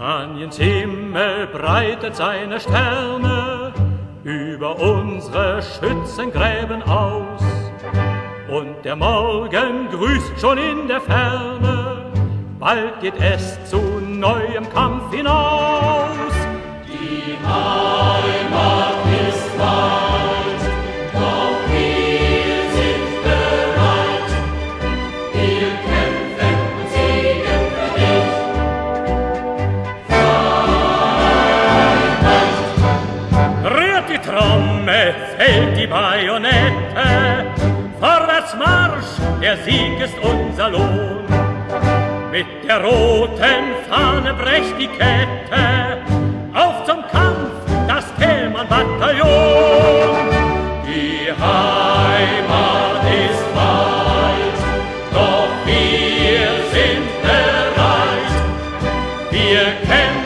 Spaniens Himmel breitet seine Sterne über unsere Schützengräben aus. Und der Morgen grüßt schon in der Ferne, bald geht es zu neuem Kampf hinaus. Trommel, fällt die Bajonette, vorwärts Marsch, der Sieg ist unser Lohn. Mit der roten Fahne brecht die Kette, auf zum Kampf, das Thälmann-Bataillon. Die Heimat ist weit, doch wir sind bereit. Wir kämpfen